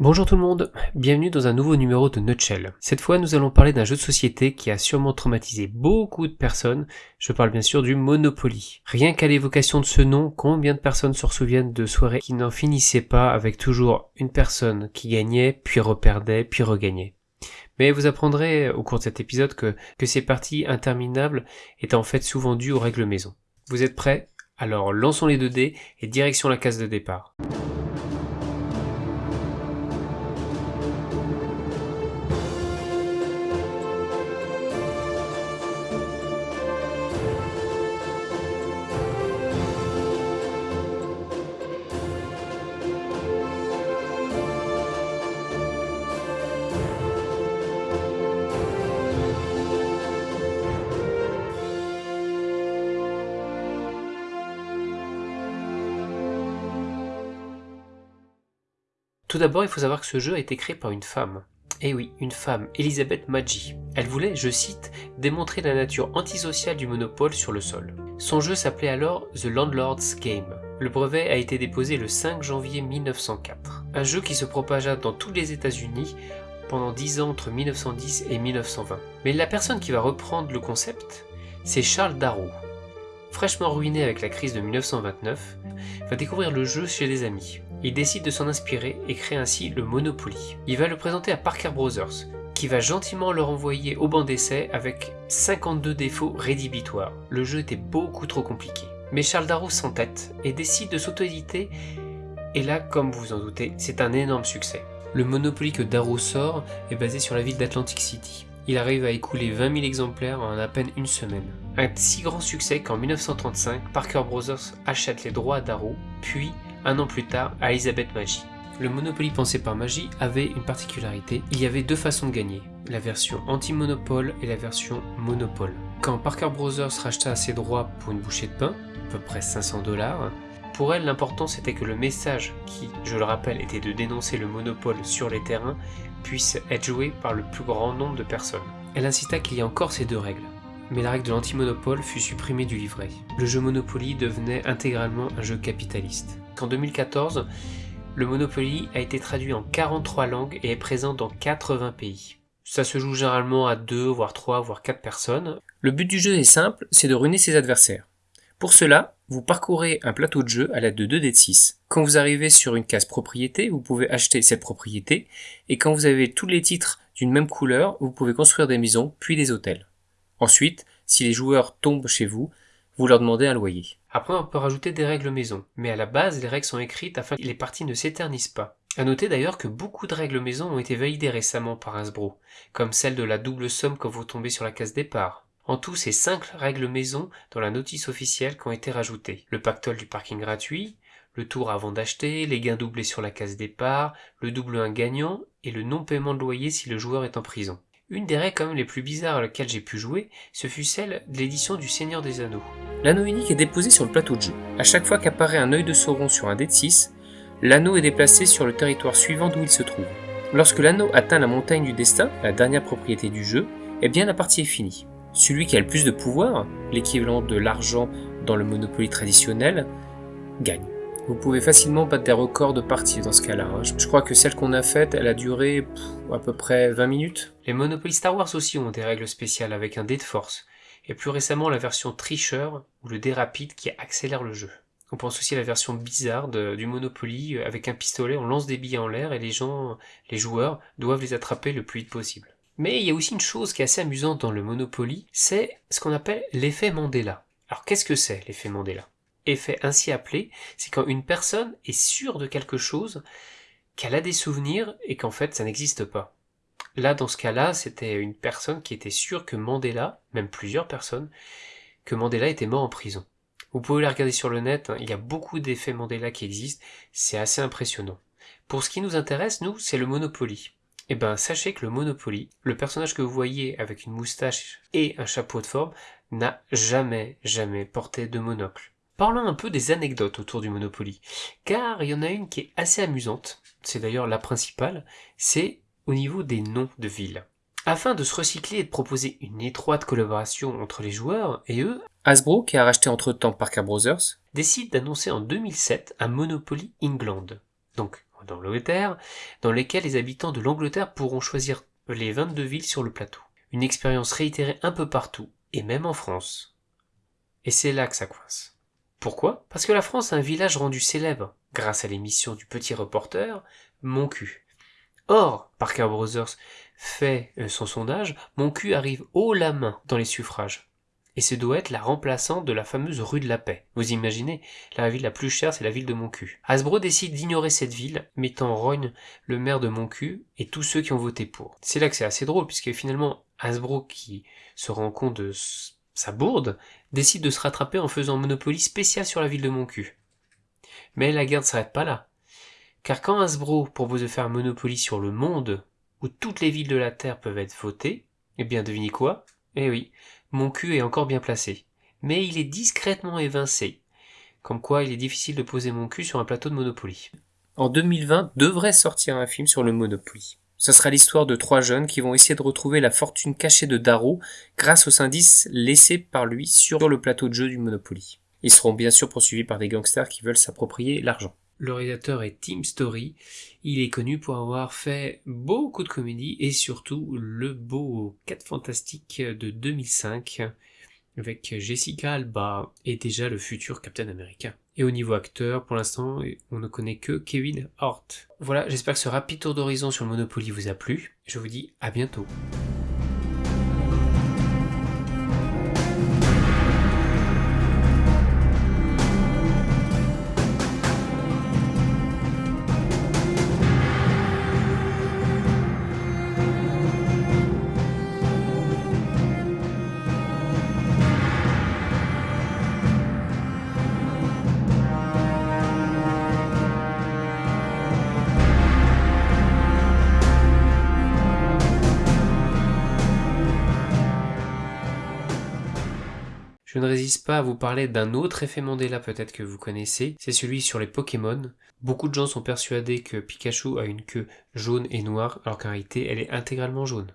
Bonjour tout le monde, bienvenue dans un nouveau numéro de Nutshell. Cette fois nous allons parler d'un jeu de société qui a sûrement traumatisé beaucoup de personnes, je parle bien sûr du Monopoly. Rien qu'à l'évocation de ce nom, combien de personnes se souviennent de soirées qui n'en finissaient pas avec toujours une personne qui gagnait, puis reperdait, puis regagnait. Mais vous apprendrez au cours de cet épisode que, que ces parties interminables étaient en fait souvent dues aux règles maison. Vous êtes prêts? Alors lançons les 2 dés et direction la case de départ. Tout d'abord, il faut savoir que ce jeu a été créé par une femme. Eh oui, une femme, Elisabeth Maggi. Elle voulait, je cite, démontrer la nature antisociale du monopole sur le sol. Son jeu s'appelait alors The Landlord's Game. Le brevet a été déposé le 5 janvier 1904. Un jeu qui se propagea dans tous les États-Unis pendant 10 ans entre 1910 et 1920. Mais la personne qui va reprendre le concept, c'est Charles Darrow. Fraîchement ruiné avec la crise de 1929, va découvrir le jeu chez des amis. Il décide de s'en inspirer et crée ainsi le Monopoly. Il va le présenter à Parker Brothers, qui va gentiment le renvoyer au banc d'essai avec 52 défauts rédhibitoires. Le jeu était beaucoup trop compliqué. Mais Charles Darrow s'entête et décide de s'auto-éditer, et là, comme vous en doutez, c'est un énorme succès. Le Monopoly que Darrow sort est basé sur la ville d'Atlantic City. Il arrive à écouler 20 000 exemplaires en à peine une semaine. Un si grand succès qu'en 1935, Parker Brothers achète les droits à Darrow, puis un an plus tard à Elizabeth Maggi. Le Monopoly pensé par Maggi avait une particularité, il y avait deux façons de gagner, la version anti-monopole et la version monopole. Quand Parker Brothers racheta ses droits pour une bouchée de pain, à peu près 500 dollars, pour elle l'important c'était que le message qui, je le rappelle, était de dénoncer le monopole sur les terrains, puisse être joué par le plus grand nombre de personnes. Elle insista qu'il y ait encore ces deux règles mais la règle de l'anti-monopole fut supprimée du livret. Le jeu Monopoly devenait intégralement un jeu capitaliste. En 2014, le Monopoly a été traduit en 43 langues et est présent dans 80 pays. Ça se joue généralement à 2, voire 3, voire 4 personnes. Le but du jeu est simple, c'est de ruiner ses adversaires. Pour cela, vous parcourez un plateau de jeu à l'aide de 2 dés de 6. Quand vous arrivez sur une case propriété, vous pouvez acheter cette propriété, et quand vous avez tous les titres d'une même couleur, vous pouvez construire des maisons, puis des hôtels. Ensuite, si les joueurs tombent chez vous, vous leur demandez un loyer. Après, on peut rajouter des règles maison, mais à la base, les règles sont écrites afin que les parties ne s'éternisent pas. À noter d'ailleurs que beaucoup de règles maison ont été validées récemment par Hasbro, comme celle de la double somme quand vous tombez sur la case départ. En tout, c'est 5 règles maison dans la notice officielle qui ont été rajoutées. Le pactole du parking gratuit, le tour avant d'acheter, les gains doublés sur la case départ, le double 1 gagnant et le non-paiement de loyer si le joueur est en prison. Une des règles quand même les plus bizarres à laquelle j'ai pu jouer, ce fut celle de l'édition du Seigneur des Anneaux. L'anneau unique est déposé sur le plateau de jeu. À chaque fois qu'apparaît un œil de Sauron sur un dé de 6, l'anneau est déplacé sur le territoire suivant d'où il se trouve. Lorsque l'anneau atteint la montagne du destin, la dernière propriété du jeu, eh bien la partie est finie. Celui qui a le plus de pouvoir, l'équivalent de l'argent dans le Monopoly traditionnel, gagne. Vous pouvez facilement battre des records de parties dans ce cas-là. Hein. Je, crois que celle qu'on a faite, elle a duré à peu près 20 minutes. Les Monopoly Star Wars aussi ont des règles spéciales avec un dé de force. Et plus récemment la version tricheur ou le dé rapide qui accélère le jeu. On pense aussi à la version bizarre du Monopoly avec un pistolet, on lance des billets en l'air et les gens, les joueurs, doivent les attraper le plus vite possible. Mais il y a aussi une chose qui est assez amusante dans le Monopoly, c'est ce qu'on appelle l'effet Mandela. Alors qu'est-ce que c'est l'effet Mandela? Effet ainsi appelé, c'est quand une personne est sûre de quelque chose, qu'elle a des souvenirs et qu'en fait ça n'existe pas. Là, dans ce cas-là, c'était une personne qui était sûre que Mandela, même plusieurs personnes, que Mandela était mort en prison. Vous pouvez la regarder sur le net, hein, il y a beaucoup d'effets Mandela qui existent, c'est assez impressionnant. Pour ce qui nous intéresse, nous, c'est le Monopoly. Eh ben, sachez que le Monopoly, le personnage que vous voyez avec une moustache et un chapeau de forme, n'a jamais, jamais porté de monocle. Parlons un peu des anecdotes autour du Monopoly, car il y en a une qui est assez amusante, c'est d'ailleurs la principale, c'est au niveau des noms de villes. Afin de se recycler et de proposer une étroite collaboration entre les joueurs et eux, Hasbro, qui a racheté entre-temps Parker Brothers, décide d'annoncer en 2007 un Monopoly England. Donc, d'Angleterre, dans lesquels les habitants de l'Angleterre pourront choisir les 22 villes sur le plateau. Une expérience réitérée un peu partout, et même en France. Et c'est là que ça coince. Pourquoi? Parce que la France a un village rendu célèbre, grâce à l'émission du petit reporter, Mon cul. Or, Parker Brothers fait euh, son sondage, Mon cul arrive haut la main dans les suffrages. Et ce doit être la remplaçante de la fameuse rue de la Paix. Vous imaginez, la ville la plus chère, c'est la ville de Moncu. Hasbro décide d'ignorer cette ville, mettant rogne le maire de Moncu et tous ceux qui ont voté pour. C'est là que c'est assez drôle, puisque finalement, Hasbro, qui se rend compte de sa bourde, décide de se rattraper en faisant Monopoly spécial sur la ville de Moncu. Mais la guerre ne s'arrête pas là. Car quand Hasbro propose de faire Monopoly sur le monde, où toutes les villes de la Terre peuvent être votées, eh bien devinez quoi? Eh oui, mon cul est encore bien placé. Mais il est discrètement évincé. Comme quoi il est difficile de poser mon cul sur un plateau de Monopoly. En 2020 devrait sortir un film sur le Monopoly. Ce sera l'histoire de trois jeunes qui vont essayer de retrouver la fortune cachée de Darrow grâce aux indices laissés par lui sur le plateau de jeu du Monopoly. Ils seront bien sûr poursuivis par des gangsters qui veulent s'approprier l'argent. Le réalisateur est Tim Story. Il est connu pour avoir fait beaucoup de comédies et surtout le beau 4 fantastique de 2005 avec Jessica Alba et déjà le futur Captain America. Et au niveau acteur, pour l'instant, on ne connaît que Kevin Hart. Voilà, j'espère que ce rapide tour d'horizon sur Monopoly vous a plu. Je vous dis à bientôt. Je ne résiste pas à vous parler d'un autre effet Mandela peut-être que vous connaissez, c'est celui sur les Pokémon. Beaucoup de gens sont persuadés que Pikachu a une queue jaune et noire, alors qu'en réalité elle est intégralement jaune.